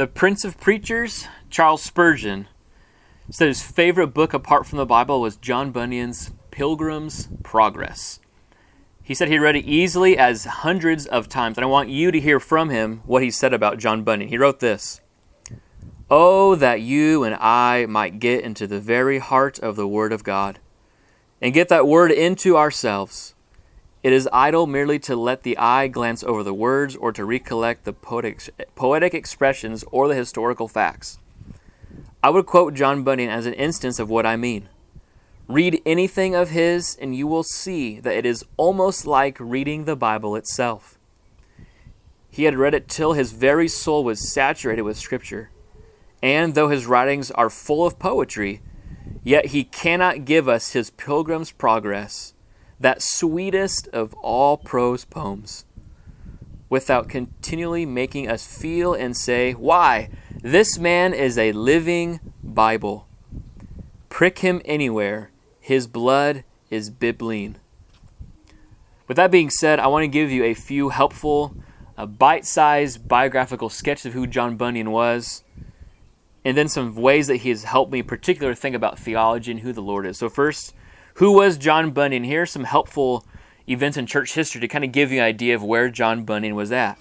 The Prince of Preachers, Charles Spurgeon, said his favorite book apart from the Bible was John Bunyan's Pilgrim's Progress. He said he read it easily as hundreds of times, and I want you to hear from him what he said about John Bunyan. He wrote this Oh, that you and I might get into the very heart of the Word of God and get that Word into ourselves. It is idle merely to let the eye glance over the words or to recollect the poetic, poetic expressions or the historical facts. I would quote John Bunyan as an instance of what I mean. Read anything of his, and you will see that it is almost like reading the Bible itself. He had read it till his very soul was saturated with Scripture. And though his writings are full of poetry, yet he cannot give us his Pilgrim's Progress, that sweetest of all prose poems, without continually making us feel and say, Why, this man is a living Bible. Prick him anywhere, his blood is bibline. With that being said, I want to give you a few helpful, uh, bite sized biographical sketches of who John Bunyan was, and then some ways that he has helped me, particularly think about theology and who the Lord is. So, first, who was John Bunyan? Here are some helpful events in church history to kind of give you an idea of where John Bunyan was at.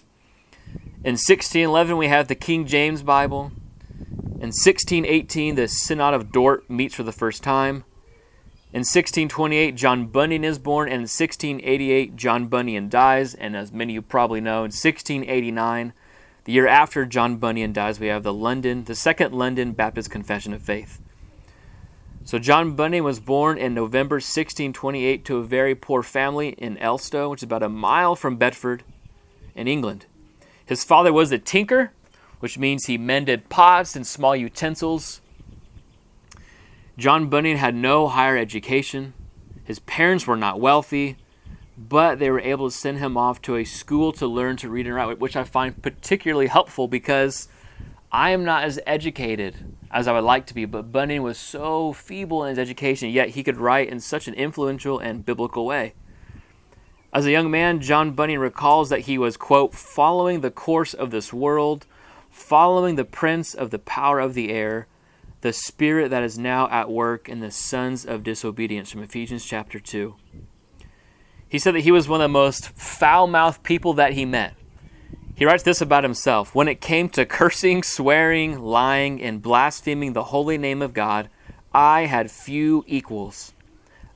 In 1611, we have the King James Bible. In 1618, the Synod of Dort meets for the first time. In 1628, John Bunyan is born, and in 1688, John Bunyan dies. And as many of you probably know, in 1689, the year after John Bunyan dies, we have the London, the Second London Baptist Confession of Faith. So John Bunyan was born in November 1628 to a very poor family in Elstow, which is about a mile from Bedford, in England. His father was a tinker, which means he mended pots and small utensils. John Bunyan had no higher education. His parents were not wealthy, but they were able to send him off to a school to learn to read and write, which I find particularly helpful because I am not as educated as I would like to be, but Bunyan was so feeble in his education, yet he could write in such an influential and biblical way. As a young man, John Bunyan recalls that he was, quote, following the course of this world, following the prince of the power of the air, the spirit that is now at work in the sons of disobedience from Ephesians chapter 2. He said that he was one of the most foul mouthed people that he met. He writes this about himself When it came to cursing, swearing, lying, and blaspheming the holy name of God, I had few equals,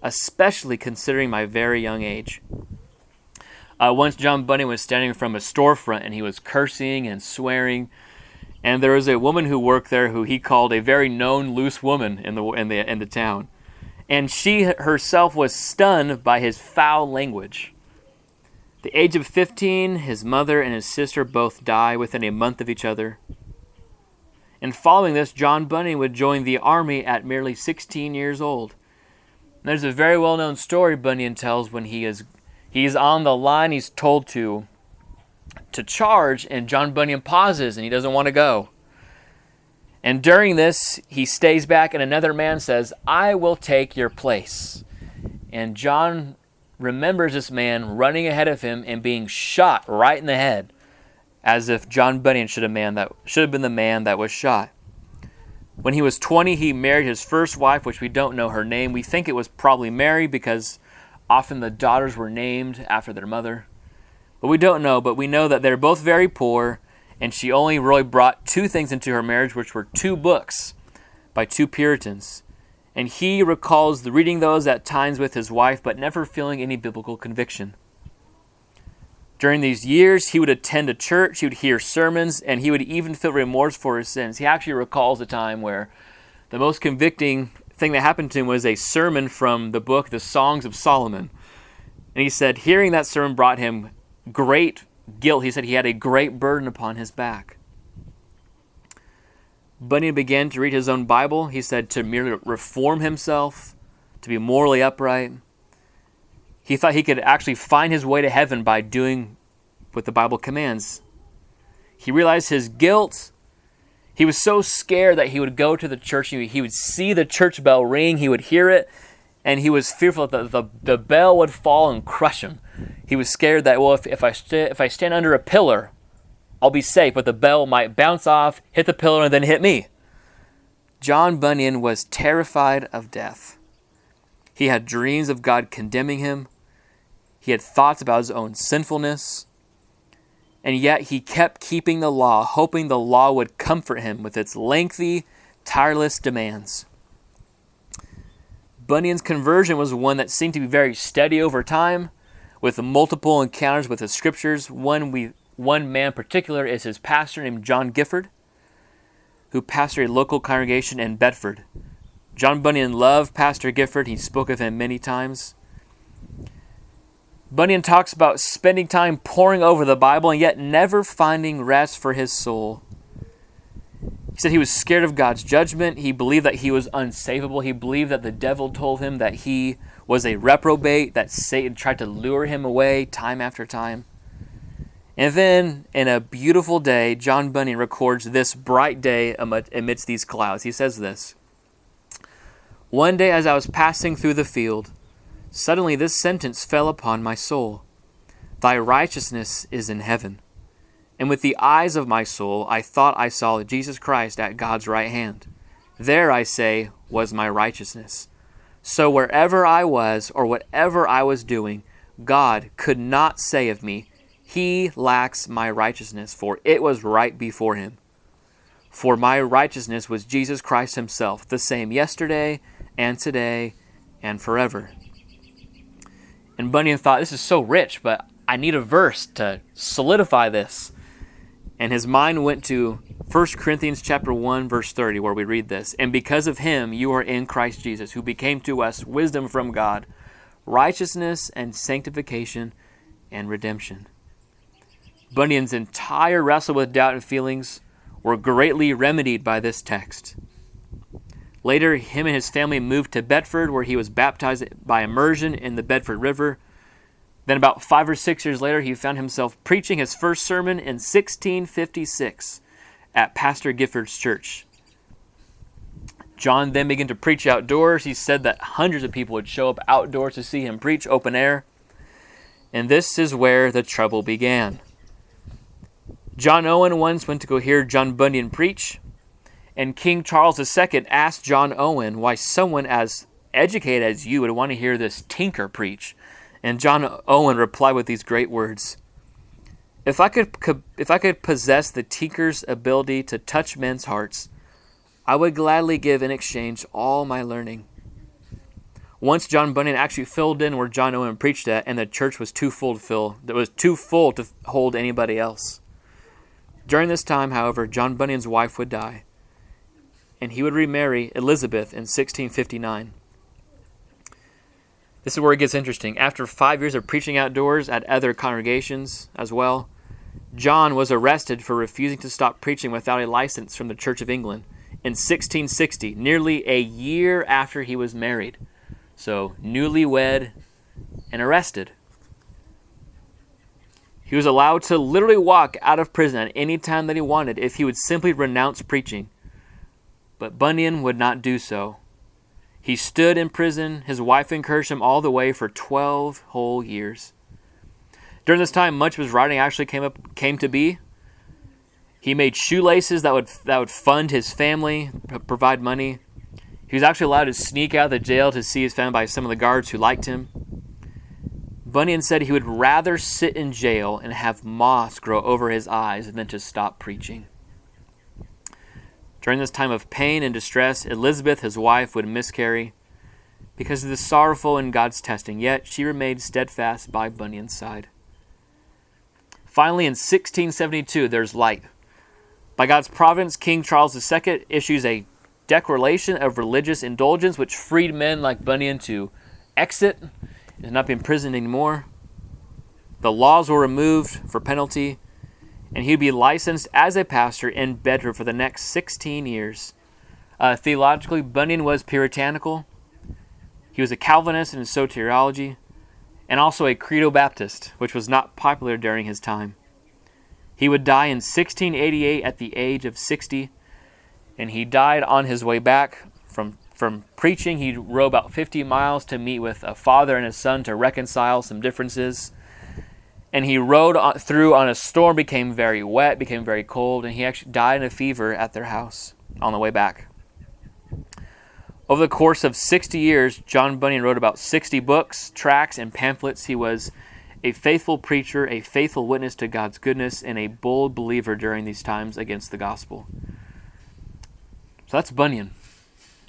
especially considering my very young age. Uh, once John Bunyan was standing from a storefront and he was cursing and swearing and there was a woman who worked there who he called a very known loose woman in the in the in the town, and she herself was stunned by his foul language. The age of 15, his mother and his sister both die within a month of each other. And following this, John Bunyan would join the army at merely 16 years old. there's a very well-known story Bunyan tells when he is he's on the line, he's told to to charge, and John Bunyan pauses and he doesn't want to go. And during this, he stays back, and another man says, I will take your place. And John remembers this man running ahead of him and being shot right in the head, as if John Bunyan should have, man that, should have been the man that was shot. When he was 20, he married his first wife, which we don't know her name. We think it was probably Mary because often the daughters were named after their mother but we don't know. But we know that they're both very poor, and she only really brought two things into her marriage, which were two books by two Puritans. And he recalls reading those at times with his wife, but never feeling any biblical conviction. During these years, he would attend a church, he would hear sermons, and he would even feel remorse for his sins. He actually recalls a time where the most convicting thing that happened to him was a sermon from the book, The Songs of Solomon. And he said, hearing that sermon brought him great guilt. He said he had a great burden upon his back. Bunyan began to read his own Bible. He said to merely reform himself, to be morally upright. He thought he could actually find his way to heaven by doing what the Bible commands. He realized his guilt. He was so scared that he would go to the church. He would see the church bell ring. He would hear it. And he was fearful that the, the, the bell would fall and crush him he was scared that well if, if I st- if I stand under a pillar I'll be safe, but the bell might bounce off, hit the pillar, and then hit me. John Bunyan was terrified of death. He had dreams of God condemning him. He had thoughts about his own sinfulness. And yet he kept keeping the law, hoping the law would comfort him with its lengthy, tireless demands. Bunyan's conversion was one that seemed to be very steady over time, with multiple encounters with the scriptures. One, we, one man in particular is his pastor named John Gifford, who pastored a local congregation in Bedford. John Bunyan loved Pastor Gifford. He spoke of him many times. Bunyan talks about spending time poring over the Bible and yet never finding rest for his soul. He said he was scared of God's judgment. He believed that he was unsavable. He believed that the devil told him that he was a reprobate, that Satan tried to lure him away time after time. And then, in a beautiful day, John Bunyan records this bright day amidst these clouds. He says this One day, as I was passing through the field, suddenly this sentence fell upon my soul Thy righteousness is in heaven. And with the eyes of my soul, I thought I saw Jesus Christ at God's right hand. There, I say, was my righteousness. So wherever I was, or whatever I was doing, God could not say of me, He lacks my righteousness, for it was right before Him. For my righteousness was Jesus Christ Himself, the same yesterday and today and forever. And Bunyan thought, this is so rich, but I need a verse to solidify this and his mind went to 1 Corinthians chapter 1 verse 30 where we read this and because of him you are in Christ Jesus who became to us wisdom from God righteousness and sanctification and redemption Bunyan's entire wrestle with doubt and feelings were greatly remedied by this text Later him and his family moved to Bedford where he was baptized by immersion in the Bedford River then, about five or six years later, he found himself preaching his first sermon in 1656 at Pastor Gifford's church. John then began to preach outdoors. He said that hundreds of people would show up outdoors to see him preach open air. And this is where the trouble began. John Owen once went to go hear John Bunyan preach, and King Charles II asked John Owen why someone as educated as you would want to hear this tinker preach. And John Owen replied with these great words If I could, if I could possess the tinker's ability to touch men's hearts, I would gladly give in exchange all my learning. Once John Bunyan actually filled in where John Owen preached at, and the church was too full to fill. It was too full to hold anybody else. During this time, however, John Bunyan's wife would die, and he would remarry Elizabeth in 1659. This is where it gets interesting. After five years of preaching outdoors at other congregations as well, John was arrested for refusing to stop preaching without a license from the Church of England in 1660, nearly a year after he was married. So, newlywed and arrested. He was allowed to literally walk out of prison at any time that he wanted if he would simply renounce preaching. But Bunyan would not do so. He stood in prison. His wife encouraged him all the way for 12 whole years. During this time, much of his writing actually came up came to be. He made shoelaces that would that would fund his family, provide money. He was actually allowed to sneak out of the jail to see his family by some of the guards who liked him. Bunyan said he would rather sit in jail and have moss grow over his eyes than to stop preaching. During this time of pain and distress, Elizabeth, his wife, would miscarry because of the sorrowful in God's testing, yet she remained steadfast by Bunyan's side. Finally, in 1672, there's light. By God's providence, King Charles II issues a declaration of religious indulgence, which freed men like Bunyan to exit and not be imprisoned anymore. The laws were removed for penalty, and he'd be licensed as a pastor in Bedford for the next 16 years. Uh, theologically, Bunyan was puritanical. He was a Calvinist in his soteriology, and also a Credo Baptist, which was not popular during his time. He would die in 1688 at the age of 60, and he died on his way back from, from preaching. He rode about 50 miles to meet with a father and his son to reconcile some differences. and he rode through on a storm, became very wet, became very cold, and he actually died in a fever at their house on the way back. Over the course of 60 years, John Bunyan wrote about 60 books, tracts, and pamphlets. He was a faithful preacher, a faithful witness to God's goodness, and a bold believer during these times against the gospel. So that's Bunyan.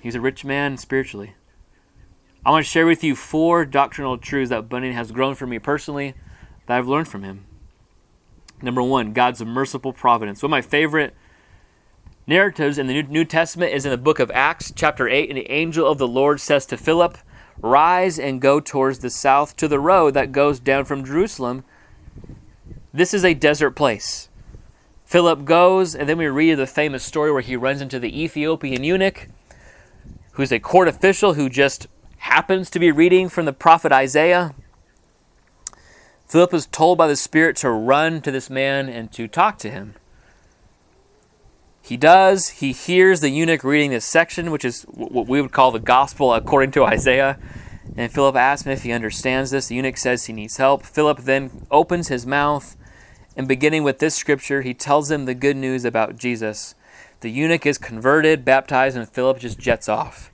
He's a rich man spiritually. I want to share with you four doctrinal truths that Bunyan has grown for me personally that I've learned from him. Number one, God's merciful providence. One of my favorite narratives in the New Testament is in the book of Acts, chapter 8, and the angel of the Lord says to Philip, Rise and go towards the south to the road that goes down from Jerusalem. This is a desert place. Philip goes, and then we read the famous story where he runs into the Ethiopian eunuch, who's a court official who just happens to be reading from the prophet Isaiah. Philip is told by the Spirit to run to this man and to talk to him. He does. He hears the eunuch reading this section, which is what we would call the gospel according to Isaiah. And Philip asks him if he understands this. The eunuch says he needs help. Philip then opens his mouth, and beginning with this scripture, he tells him the good news about Jesus. The eunuch is converted, baptized, and Philip just jets off.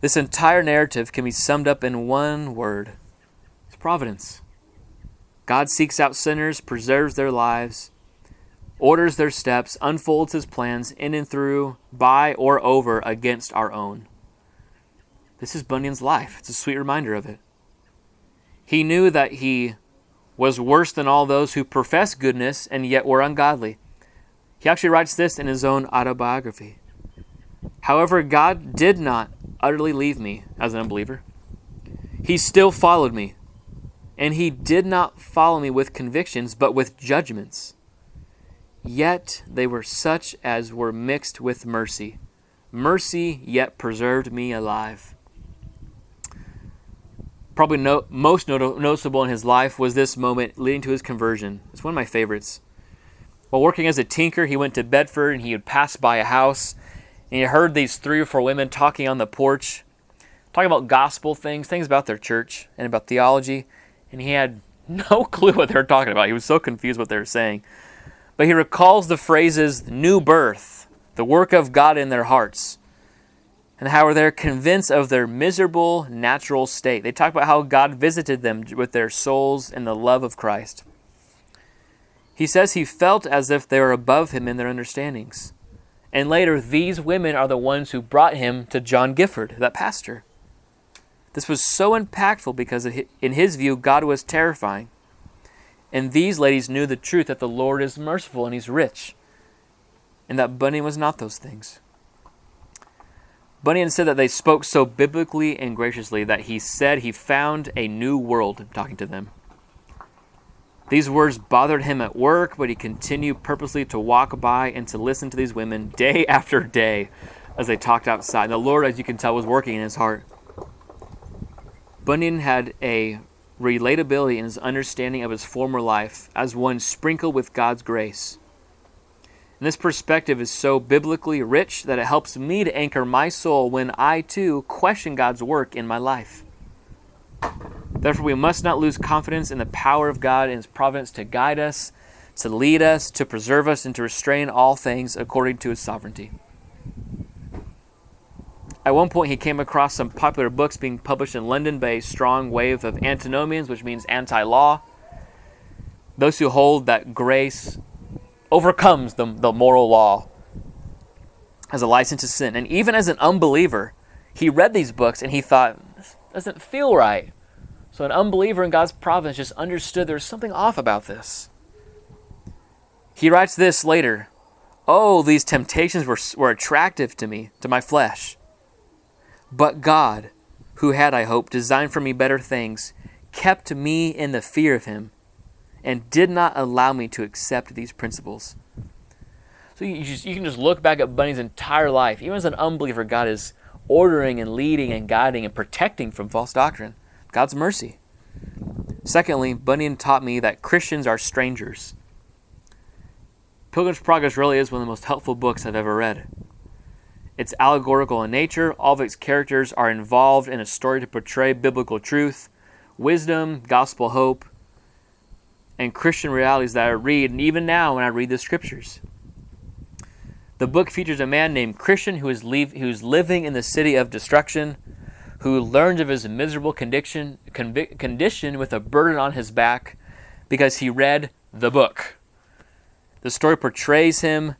This entire narrative can be summed up in one word it's providence. God seeks out sinners, preserves their lives, orders their steps, unfolds his plans in and through, by or over against our own. This is Bunyan's life. It's a sweet reminder of it. He knew that he was worse than all those who profess goodness and yet were ungodly. He actually writes this in his own autobiography. However, God did not utterly leave me as an unbeliever. He still followed me, and he did not follow me with convictions, but with judgments. Yet they were such as were mixed with mercy. Mercy yet preserved me alive. Probably no, most not- noticeable in his life was this moment leading to his conversion. It's one of my favorites. While working as a tinker, he went to Bedford and he would pass by a house and he heard these three or four women talking on the porch, talking about gospel things, things about their church and about theology, and he had no clue what they were talking about. He was so confused what they were saying. But he recalls the phrases new birth, the work of God in their hearts, and how they're convinced of their miserable natural state. They talk about how God visited them with their souls and the love of Christ. He says he felt as if they were above him in their understandings. And later, these women are the ones who brought him to John Gifford, that pastor. This was so impactful because, in his view, God was terrifying. And these ladies knew the truth that the Lord is merciful and He's rich, and that Bunyan was not those things. Bunyan said that they spoke so biblically and graciously that he said he found a new world talking to them. These words bothered him at work, but he continued purposely to walk by and to listen to these women day after day as they talked outside. The Lord, as you can tell, was working in his heart. Bunyan had a relatability in his understanding of his former life as one sprinkled with God's grace. And this perspective is so biblically rich that it helps me to anchor my soul when I too question God's work in my life. Therefore, we must not lose confidence in the power of God and His providence to guide us, to lead us, to preserve us, and to restrain all things according to His sovereignty. At one point, he came across some popular books being published in London by a strong wave of antinomians, which means anti law. Those who hold that grace overcomes the, the moral law as a license to sin. And even as an unbeliever, he read these books and he thought, this doesn't feel right. So an unbeliever in God's providence just understood there's something off about this. He writes this later Oh, these temptations were, were attractive to me, to my flesh. But God, who had, I hope, designed for me better things, kept me in the fear of Him and did not allow me to accept these principles. So you, just, you can just look back at Bunyan's entire life. Even as an unbeliever, God is ordering and leading and guiding and protecting from false doctrine. God's mercy. Secondly, Bunyan taught me that Christians are strangers. Pilgrim's Progress really is one of the most helpful books I've ever read. It's allegorical in nature. All of its characters are involved in a story to portray biblical truth, wisdom, gospel hope. and Christian realities that I read, and even now when I read the scriptures. The book features a man named Christian who is, leave, who's living in the city of destruction, who learns of his miserable condition, condition with a burden on his back because he read the book. The story portrays him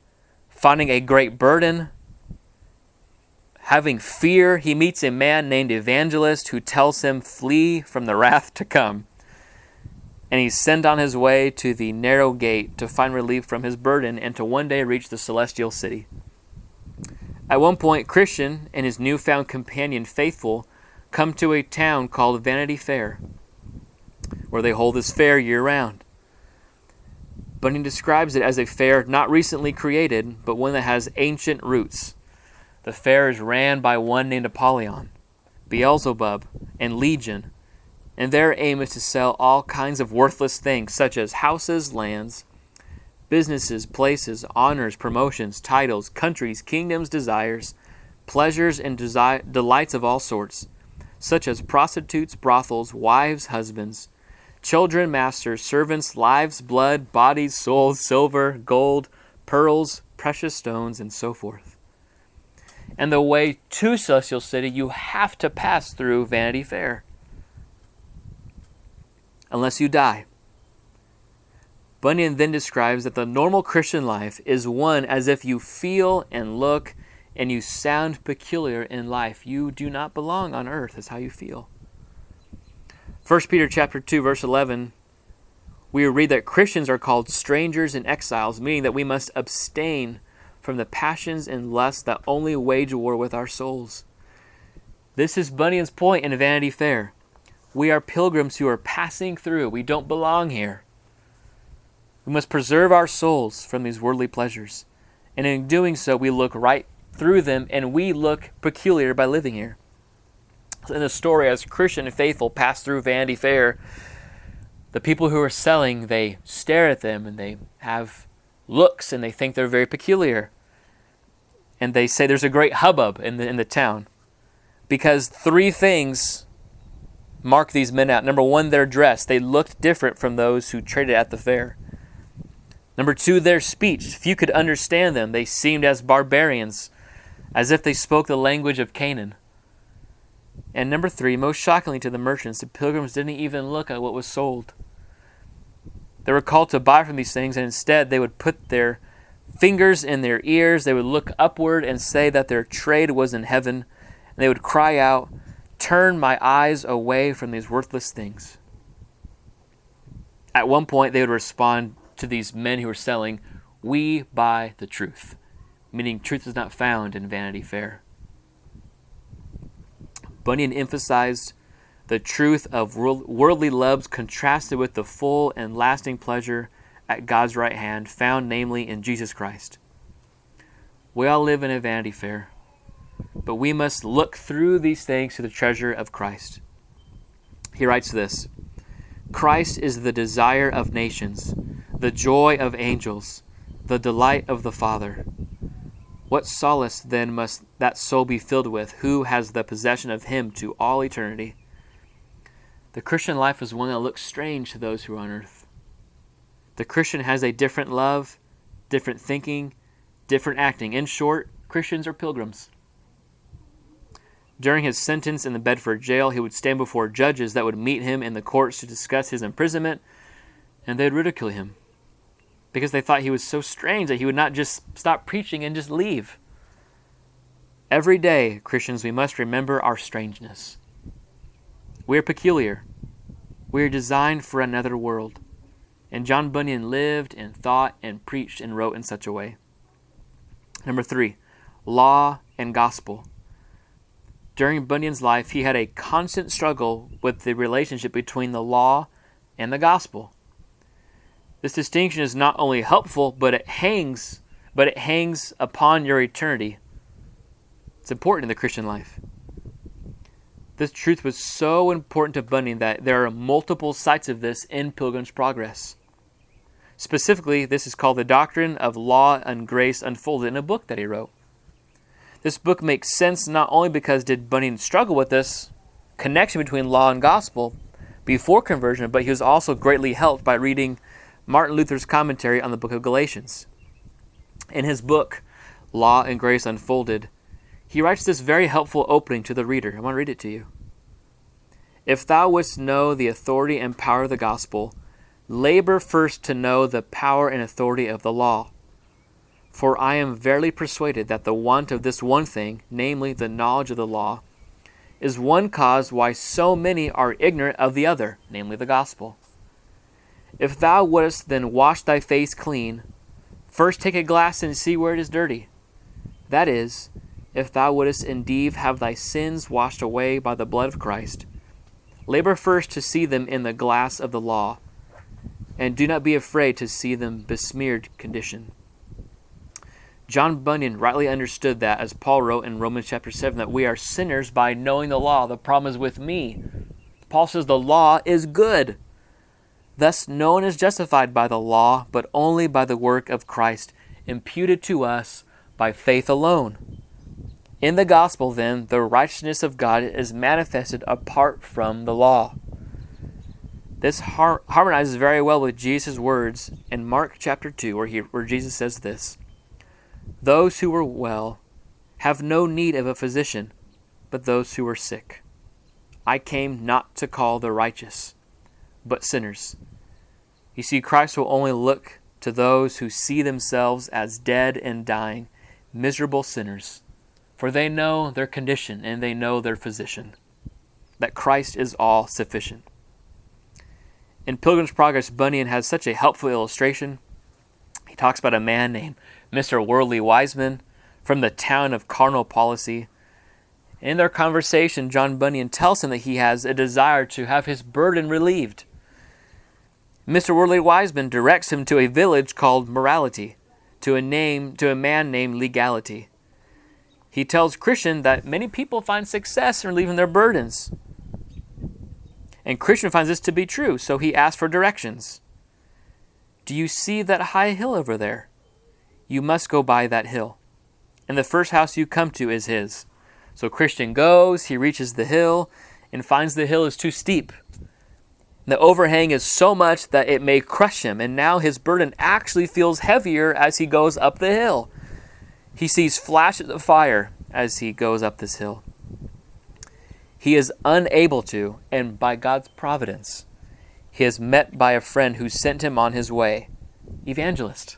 finding a great burden, having fear. He meets a man named Evangelist who tells him, Flee from the wrath to come and he's sent on his way to the narrow gate to find relief from his burden and to one day reach the celestial city. At one point, Christian and his newfound companion, Faithful, come to a town called Vanity Fair, where they hold this fair year round. Bunyan describes it as a fair not recently created, but one that has ancient roots. The fair is ran by one named Apollyon, Beelzebub, and Legion, and their aim is to sell all kinds of worthless things, such as houses, lands, businesses, places, honors, promotions, titles, countries, kingdoms, desires, pleasures, and desi- delights of all sorts, such as prostitutes, brothels, wives, husbands, children, masters, servants, lives, blood, bodies, souls, silver, gold, pearls, precious stones, and so forth. And the way to Celestial City, you have to pass through Vanity Fair unless you die. Bunyan then describes that the normal Christian life is one as if you feel and look and you sound peculiar in life. You do not belong on earth, is how you feel. 1 Peter chapter 2 verse 11 we read that Christians are called strangers and exiles, meaning that we must abstain from the passions and lusts that only wage war with our souls. This is Bunyan's point in Vanity Fair. We are pilgrims who are passing through. We don't belong here. We must preserve our souls from these worldly pleasures. And in doing so, we look right through them and we look peculiar by living here. In the story, as Christian and faithful pass through Vanity Fair, the people who are selling, they stare at them and they have looks and they think they're very peculiar. And they say there's a great hubbub in the, in the town because three things mark these men out. Number one, their dress. They looked different from those who traded at the fair. Number two, their speech. Few could understand them. They seemed as barbarians, as if they spoke the language of Canaan. And number three, most shockingly to the merchants, the pilgrims didn't even look at what was sold. They were called to buy from these things, and instead they would put their fingers in their ears, they would look upward and say that their trade was in heaven, and they would cry out, turn my eyes away from these worthless things. At one point, they would respond to these men who were selling, We buy the truth, meaning truth is not found in Vanity Fair. Bunyan emphasized the truth of worldly loves contrasted with the full and lasting pleasure at God's right hand, found namely in Jesus Christ. We all live in a vanity fair but we must look through these things to the treasure of Christ. He writes this Christ is the desire of nations, the joy of angels, the delight of the Father. What solace then must that soul be filled with who has the possession of Him to all eternity? The Christian life is one that looks strange to those who are on earth. The Christian has a different love, different thinking, different acting. In short, Christians are pilgrims. During his sentence in the Bedford jail, he would stand before judges that would meet him in the courts to discuss his imprisonment, and they'd ridicule him because they thought he was so strange that he would not just stop preaching and just leave. Every day, Christians, we must remember our strangeness. We are peculiar. We are designed for another world. And John Bunyan lived and thought and preached and wrote in such a way. Number three, law and gospel during Bunyan's life, he had a constant struggle with the relationship between the law and the gospel. This distinction is not only helpful, but it hangs, but it hangs upon your eternity. It's important in the Christian life. This truth was so important to Bunyan that there are multiple sites of this in Pilgrim's Progress. Specifically, this is called the Doctrine of Law and Grace Unfolded in a book that he wrote. This book makes sense not only because did Bunyan struggle with this connection between law and gospel before conversion, but he was also greatly helped by reading Martin Luther's commentary on the book of Galatians. In his book, Law and Grace Unfolded, he writes this very helpful opening to the reader. I want to read it to you. If thou wouldst know the authority and power of the gospel, labor first to know the power and authority of the law. For I am verily persuaded that the want of this one thing, namely the knowledge of the law, is one cause why so many are ignorant of the other, namely the gospel. If thou wouldst then wash thy face clean, first take a glass and see where it is dirty. That is, if thou wouldst indeed have thy sins washed away by the blood of Christ, labor first to see them in the glass of the law, and do not be afraid to see them besmeared condition. John Bunyan rightly understood that, as Paul wrote in Romans chapter 7, that we are sinners by knowing the law. The problem is with me. Paul says the law is good. Thus, no one is justified by the law, but only by the work of Christ, imputed to us by faith alone. In the gospel, then, the righteousness of God is manifested apart from the law. This har- harmonizes very well with Jesus' words in Mark chapter 2, where, he, where Jesus says this Those who are well have no need of a physician, but those who are sick. I came not to call the righteous, but sinners. You see, Christ will only look to those who see themselves as dead and dying, miserable sinners, for they know their condition and they know their physician, that Christ is all sufficient. In Pilgrim's Progress, Bunyan has such a helpful illustration. He talks about a man named Mr. Worldly Wiseman from the town of Carnal Policy. In their conversation, John Bunyan tells him that he has a desire to have his burden relieved. Mr. Worldly Wiseman directs him to a village called Morality, to a name to a man named Legality. He tells Christian that many people find success in relieving their burdens. And Christian finds this to be true, so he asks for directions. Do you see that high hill over there? You must go by that hill. And the first house you come to is his. So Christian goes, he reaches the hill, and finds the hill is too steep. The overhang is so much that it may crush him, and now his burden actually feels heavier as he goes up the hill. He sees flashes of fire as he goes up this hill. He is unable to, and by God's providence, he is met by a friend who sent him on his way. Evangelist.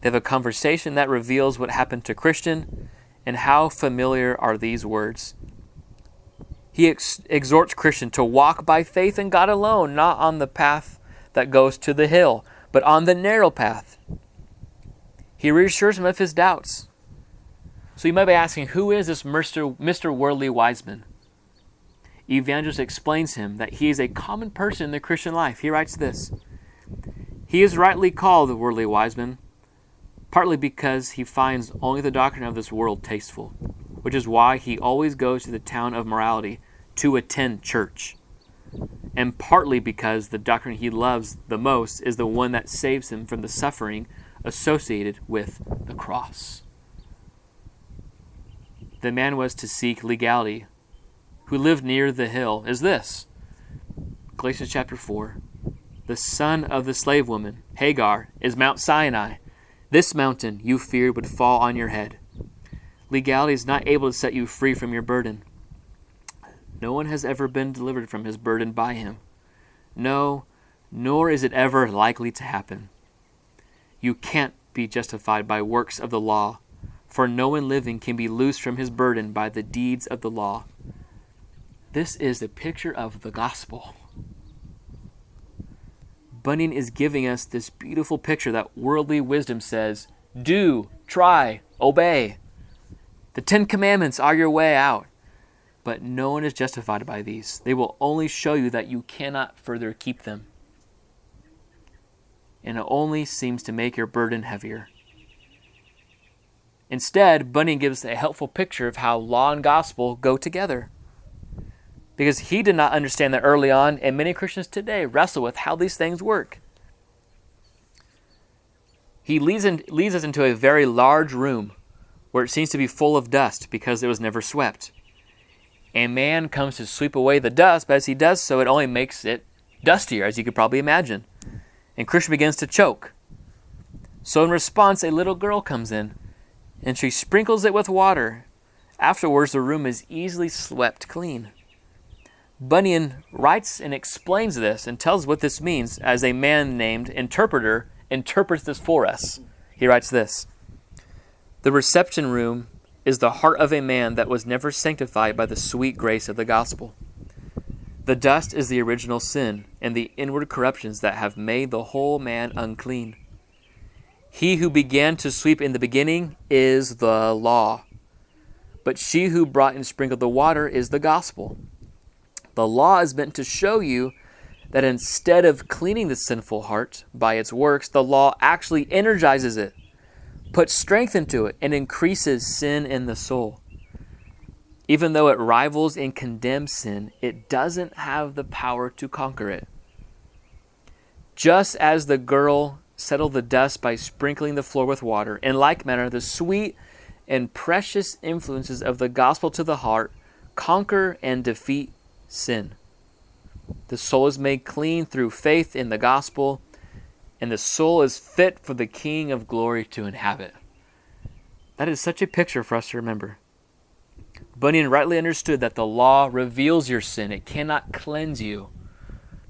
They have a conversation that reveals what happened to Christian and how familiar are these words. He ex- exhorts Christian to walk by faith in God alone, not on the path that goes to the hill, but on the narrow path. He reassures him of his doubts. So you might be asking, who is this Mr. Mr. Worldly Wiseman? Evangelist explains him that he is a common person in the Christian life. He writes this He is rightly called the worldly wise man, partly because he finds only the doctrine of this world tasteful, which is why he always goes to the town of morality to attend church, and partly because the doctrine he loves the most is the one that saves him from the suffering associated with the cross. The man was to seek legality who lived near the hill is this Galatians chapter 4. The son of the slave woman, Hagar, is Mount Sinai. This mountain you feared would fall on your head. Legality is not able to set you free from your burden. No one has ever been delivered from his burden by him. No, nor is it ever likely to happen. You can't be justified by works of the law, for no one living can be loosed from his burden by the deeds of the law. This is the picture of the gospel. Bunyan is giving us this beautiful picture that worldly wisdom says do, try, obey. The Ten Commandments are your way out. But no one is justified by these. They will only show you that you cannot further keep them. And it only seems to make your burden heavier. Instead, Bunyan gives a helpful picture of how law and gospel go together because he did not understand that early on, and many Christians today wrestle with how these things work. He leads, in, leads us into a very large room where it seems to be full of dust because it was never swept. And man comes to sweep away the dust, but as he does so, it only makes it dustier, as you could probably imagine. and Christian begins to choke. So, in response, a little girl comes in and she sprinkles it with water. Afterwards, the room is easily swept clean. Bunyan writes and explains this and tells what this means as a man named Interpreter interprets this for us. He writes this The reception room is the heart of a man that was never sanctified by the sweet grace of the gospel. The dust is the original sin and the inward corruptions that have made the whole man unclean. He who began to sweep in the beginning is the law, but she who brought and sprinkled the water is the gospel. The law is meant to show you that instead of cleaning the sinful heart by its works, the law actually energizes it, puts strength into it, and increases sin in the soul. Even though it rivals and condemns sin, it doesn't have the power to conquer it. Just as the girl settled the dust by sprinkling the floor with water, in like manner, the sweet and precious influences of the gospel to the heart conquer and defeat sin. The soul is made clean through faith in the gospel, and the soul is fit for the King of glory to inhabit. That is such a picture for us to remember. Bunyan rightly understood that the law reveals your sin, it cannot cleanse you.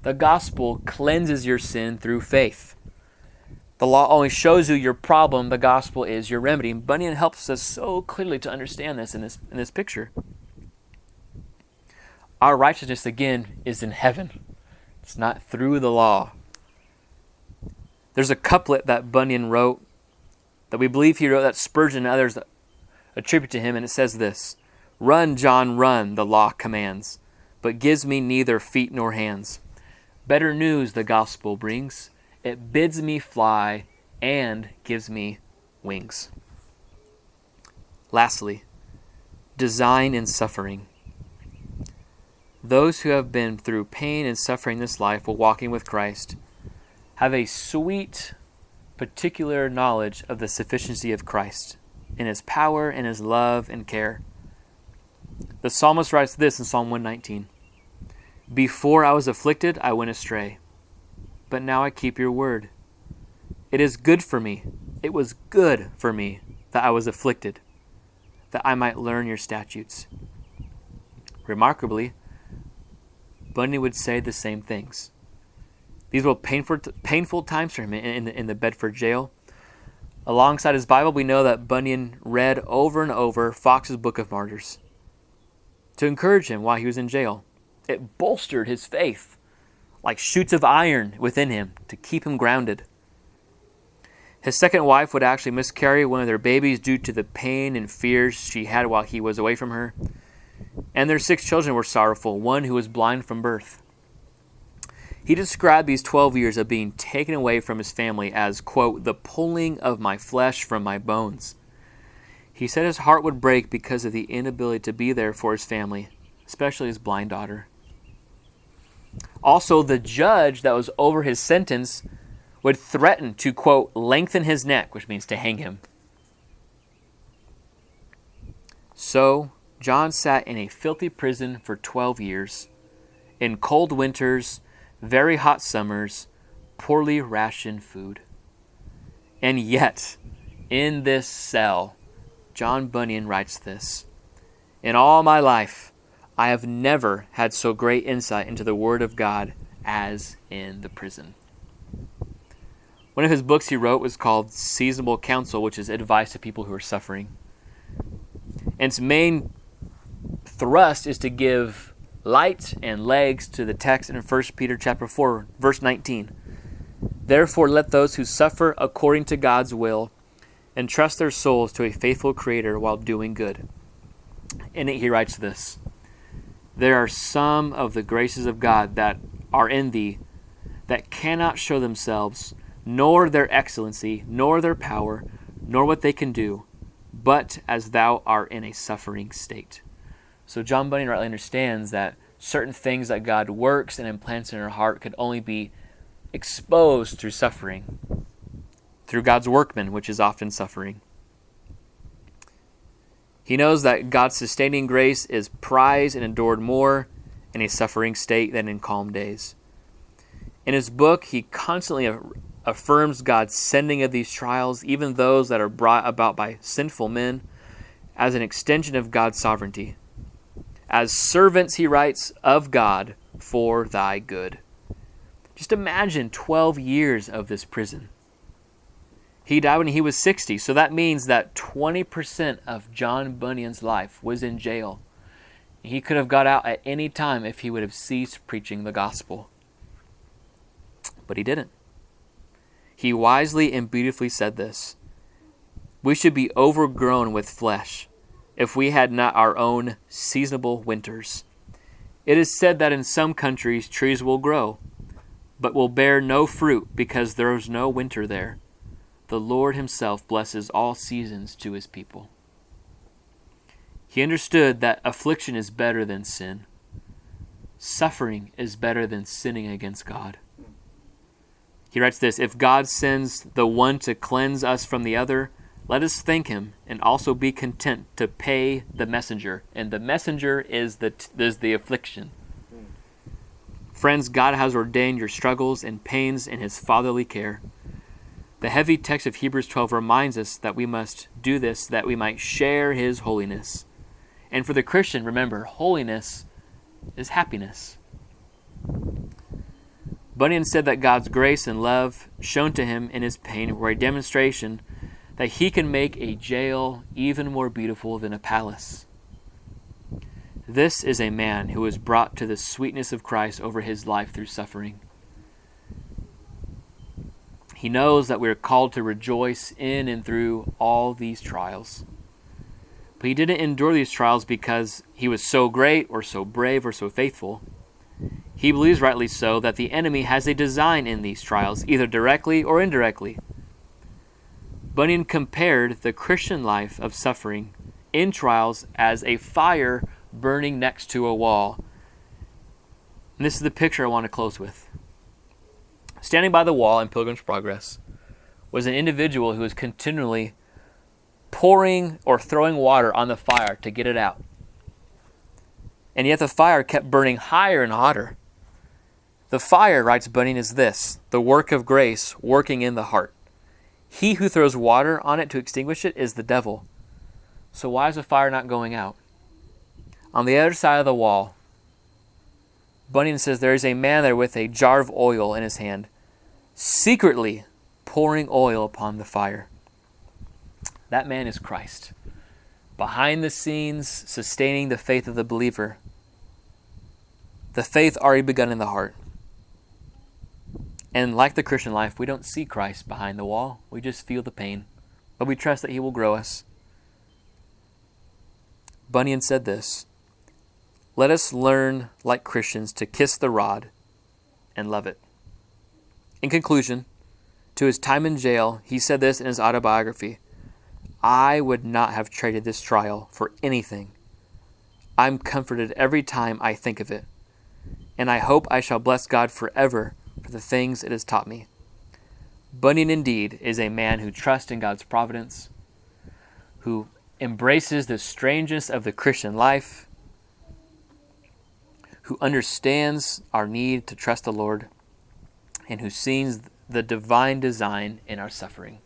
The gospel cleanses your sin through faith. The law only shows you your problem, the gospel is your remedy. And Bunyan helps us so clearly to understand this in this, in this picture. Our righteousness, again, is in heaven, it's not through the law. There's a couplet that Bunyan wrote that we believe he wrote that Spurgeon and others attribute to him, and it says this Run, John, run, the law commands, but gives me neither feet nor hands. Better news the gospel brings. It bids me fly and gives me wings. Lastly, design in suffering. Those who have been through pain and suffering this life while walking with Christ have a sweet, particular knowledge of the sufficiency of Christ in his power and his love and care. The psalmist writes this in Psalm 119 Before I was afflicted, I went astray, but now I keep your word. It is good for me, it was good for me that I was afflicted, that I might learn your statutes. Remarkably, Bunyan would say the same things. These were painful, painful times for him in, in, the, in the Bedford jail. Alongside his Bible, we know that Bunyan read over and over Foxe's Book of Martyrs to encourage him while he was in jail. It bolstered his faith like shoots of iron within him to keep him grounded. His second wife would actually miscarry one of their babies due to the pain and fears she had while he was away from her. And their six children were sorrowful, one who was blind from birth. He described these 12 years of being taken away from his family as, quote, the pulling of my flesh from my bones. He said his heart would break because of the inability to be there for his family, especially his blind daughter. Also, the judge that was over his sentence would threaten to, quote, lengthen his neck, which means to hang him. So, John sat in a filthy prison for 12 years, in cold winters, very hot summers, poorly rationed food. And yet, in this cell, John Bunyan writes this In all my life, I have never had so great insight into the Word of God as in the prison. One of his books he wrote was called Seasonable Counsel, which is advice to people who are suffering. And its main thrust is to give light and legs to the text in 1 Peter chapter 4 verse 19. Therefore let those who suffer according to God's will entrust their souls to a faithful creator while doing good. In it he writes this. There are some of the graces of God that are in thee that cannot show themselves, nor their excellency, nor their power, nor what they can do, but as thou art in a suffering state. So John Bunyan rightly understands that certain things that God works and implants in our heart could only be exposed through suffering, through God's workman, which is often suffering. He knows that God's sustaining grace is prized and endured more in a suffering state than in calm days. In his book, he constantly affirms God's sending of these trials, even those that are brought about by sinful men, as an extension of God's sovereignty. As servants, he writes, of God for thy good. Just imagine 12 years of this prison. He died when he was 60, so that means that 20% of John Bunyan's life was in jail. He could have got out at any time if he would have ceased preaching the gospel. But he didn't. He wisely and beautifully said this We should be overgrown with flesh if we had not our own seasonable winters. It is said that in some countries trees will grow, but will bear no fruit because there is no winter there. The Lord Himself blesses all seasons to His people. He understood that affliction is better than sin. Suffering is better than sinning against God. He writes this If God sends the one to cleanse us from the other, let us thank him and also be content to pay the messenger. And the messenger is the, is the affliction. Friends, God has ordained your struggles and pains in his fatherly care. The heavy text of Hebrews 12 reminds us that we must do this that we might share his holiness. And for the Christian, remember, holiness is happiness. Bunyan said that God's grace and love shown to him in his pain were a demonstration that he can make a jail even more beautiful than a palace. This is a man who was brought to the sweetness of Christ over his life through suffering. He knows that we are called to rejoice in and through all these trials. But he didn't endure these trials because he was so great or so brave or so faithful. He believes, rightly so, that the enemy has a design in these trials, either directly or indirectly. Bunyan compared the Christian life of suffering in trials as a fire burning next to a wall. And this is the picture I want to close with. Standing by the wall in Pilgrim's Progress was an individual who was continually pouring or throwing water on the fire to get it out. And yet the fire kept burning higher and hotter. The fire, writes Bunyan, is this the work of grace working in the heart. He who throws water on it to extinguish it is the devil. So why is the fire not going out? On the other side of the wall, Bunyan says there is a man there with a jar of oil in his hand, secretly pouring oil upon the fire. That man is Christ. Behind the scenes, sustaining the faith of the believer. The faith already begun in the heart. And like the Christian life, we don't see Christ behind the wall. We just feel the pain. But we trust that He will grow us. Bunyan said this Let us learn, like Christians, to kiss the rod and love it. In conclusion, to his time in jail, he said this in his autobiography I would not have traded this trial for anything. I'm comforted every time I think of it, and I hope I shall bless God forever for the things it has taught me. Bunyan indeed is a man who trusts in God's providence, who embraces the strangeness of the Christian life, who understands our need to trust the Lord, and who sees the divine design in our suffering.